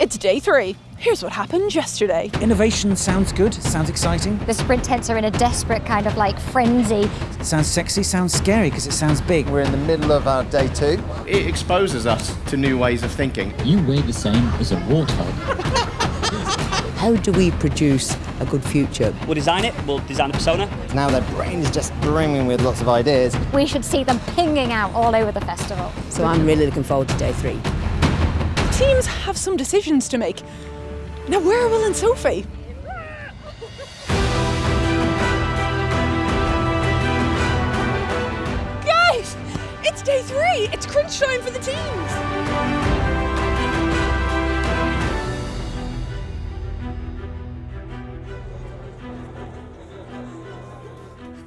It's day three. Here's what happened yesterday. Innovation sounds good, sounds exciting. The sprint tents are in a desperate kind of like frenzy. Sounds sexy, sounds scary because it sounds big. We're in the middle of our day two. It exposes us to new ways of thinking. You weigh the same as a warthog. How do we produce a good future? We'll design it, we'll design a persona. Now their brain is just brimming with lots of ideas. We should see them pinging out all over the festival. So I'm really looking forward to day three. Teams have some decisions to make. Now, where are Will and Sophie? Guys, it's day three. It's crunch time for the teams.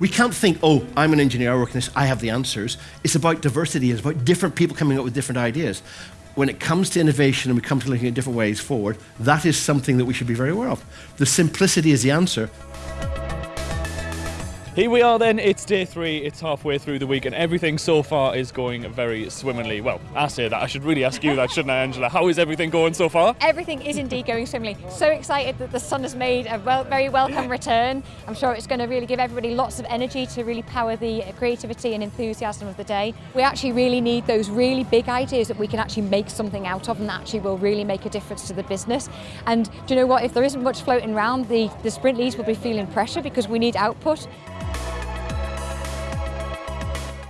We can't think, oh, I'm an engineer, I work in this, I have the answers. It's about diversity, it's about different people coming up with different ideas. When it comes to innovation and we come to looking at different ways forward, that is something that we should be very aware of. The simplicity is the answer. Here we are then, it's day three, it's halfway through the week, and everything so far is going very swimmingly. Well, I say that, I should really ask you that, shouldn't I, Angela? How is everything going so far? Everything is indeed going swimmingly. So excited that the sun has made a well, very welcome return. I'm sure it's going to really give everybody lots of energy to really power the creativity and enthusiasm of the day. We actually really need those really big ideas that we can actually make something out of and that actually will really make a difference to the business. And do you know what? If there isn't much floating around, the, the sprint leads will be feeling pressure because we need output.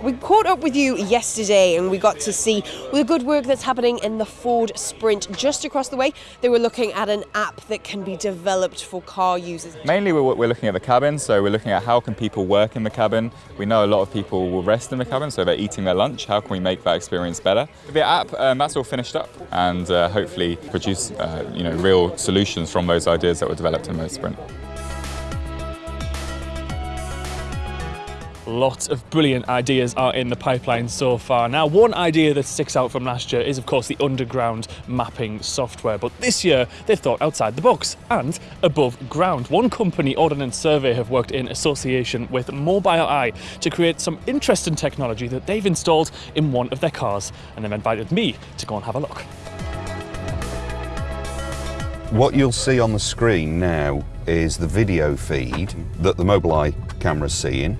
We caught up with you yesterday and we got to see the good work that's happening in the Ford Sprint. Just across the way, they were looking at an app that can be developed for car users. Mainly we're, we're looking at the cabin, so we're looking at how can people work in the cabin. We know a lot of people will rest in the cabin, so they're eating their lunch. How can we make that experience better? The app, um, that's all finished up and uh, hopefully produce uh, you know, real solutions from those ideas that were developed in the Sprint. Lots of brilliant ideas are in the pipeline so far. Now, one idea that sticks out from last year is, of course, the underground mapping software. But this year, they've thought outside the box and above ground. One company, Ordnance Survey, have worked in association with Mobileye to create some interesting technology that they've installed in one of their cars. And they've invited me to go and have a look. What you'll see on the screen now is the video feed that the Mobileye camera's seeing.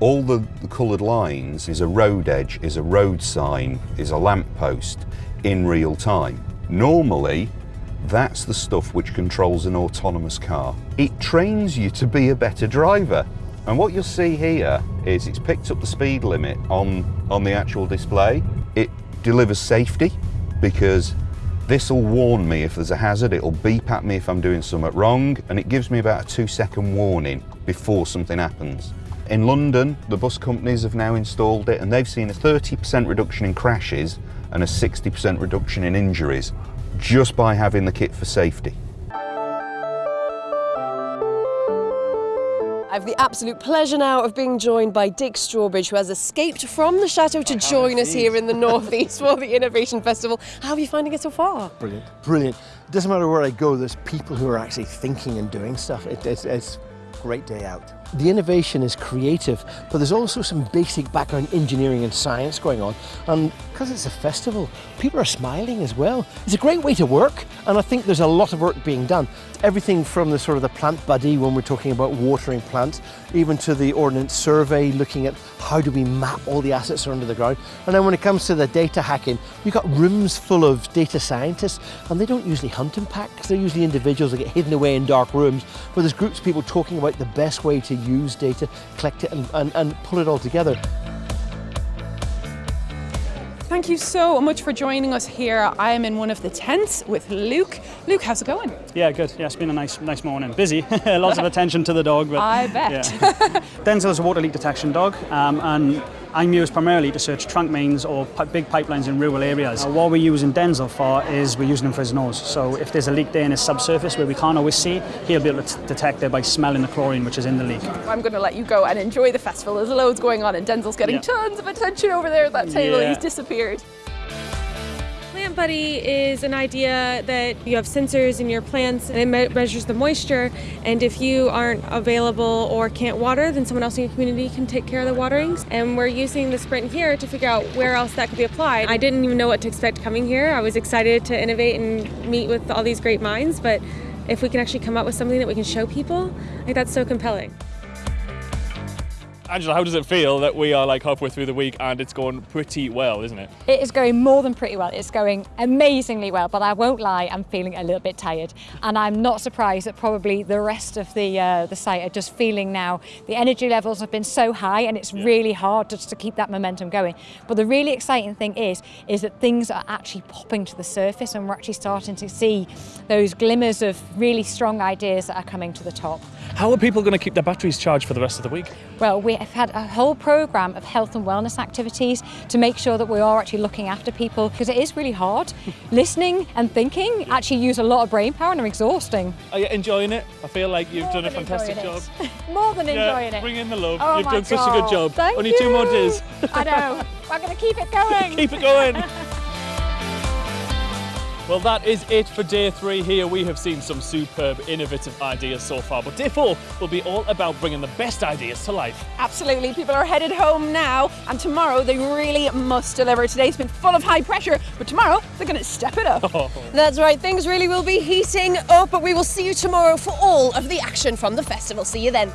All the, the coloured lines is a road edge, is a road sign, is a lamppost in real time. Normally, that's the stuff which controls an autonomous car. It trains you to be a better driver. And what you'll see here is it's picked up the speed limit on, on the actual display. It delivers safety because this will warn me if there's a hazard, it'll beep at me if I'm doing something wrong, and it gives me about a two second warning before something happens. In London, the bus companies have now installed it and they've seen a 30% reduction in crashes and a 60% reduction in injuries just by having the kit for safety. I have the absolute pleasure now of being joined by Dick Strawbridge, who has escaped from the chateau to join us here in the Northeast for the Innovation Festival. How are you finding it so far? Brilliant, brilliant. It doesn't matter where I go, there's people who are actually thinking and doing stuff. It, it's, it's a great day out. The innovation is creative, but there's also some basic background engineering and science going on. And because it's a festival, people are smiling as well. It's a great way to work, and I think there's a lot of work being done. Everything from the sort of the plant buddy when we're talking about watering plants, even to the ordnance survey, looking at how do we map all the assets that are under the ground. And then when it comes to the data hacking, you've got rooms full of data scientists, and they don't usually hunt in packs. They're usually individuals that get hidden away in dark rooms, but there's groups of people talking about the best way to use data, collect it and, and, and pull it all together. Thank you so much for joining us here. I am in one of the tents with Luke. Luke, how's it going? Yeah, good. Yeah, it's been a nice, nice morning. Busy, lots of attention to the dog. But, I bet. Yeah. Denzel is a water leak detection dog, um, and I'm used primarily to search trunk mains or big pipelines in rural areas. Uh, what we're using Denzel for is we're using him for his nose. So if there's a leak there in his subsurface where we can't always see, he'll be able to detect it by smelling the chlorine which is in the leak. I'm going to let you go and enjoy the festival. There's loads going on, and Denzel's getting Yeah. tons of attention over there at that table. Yeah. He's disappeared. Buddy is an idea that you have sensors in your plants and it me- measures the moisture. And if you aren't available or can't water, then someone else in your community can take care of the waterings. And we're using the sprint here to figure out where else that could be applied. I didn't even know what to expect coming here. I was excited to innovate and meet with all these great minds, but if we can actually come up with something that we can show people, I think that's so compelling. Angela, how does it feel that we are like halfway through the week and it's going pretty well, isn't it? It is going more than pretty well. It's going amazingly well, but I won't lie, I'm feeling a little bit tired. And I'm not surprised that probably the rest of the uh, the site are just feeling now the energy levels have been so high and it's really hard just to keep that momentum going. But the really exciting thing is is that things are actually popping to the surface and we're actually starting to see those glimmers of really strong ideas that are coming to the top. How are people going to keep their batteries charged for the rest of the week? Well, we have had a whole programme of health and wellness activities to make sure that we are actually looking after people because it is really hard. Listening and thinking actually use a lot of brain power and are exhausting. Are you enjoying it? I feel like you've done a fantastic job. More than Yeah, enjoying it. Bring in the love. Oh You've done such a good God. job. Thank Only two more days. I know. We're going to keep it going. Keep it going. Well, that is it for day three here. We have seen some superb, innovative ideas so far, but day four will be all about bringing the best ideas to life. Absolutely. People are headed home now, and tomorrow they really must deliver. Today's been full of high pressure, but tomorrow they're going to step it up. That's right, things really will be heating up, but we will see you tomorrow for all of the action from the festival. See you then.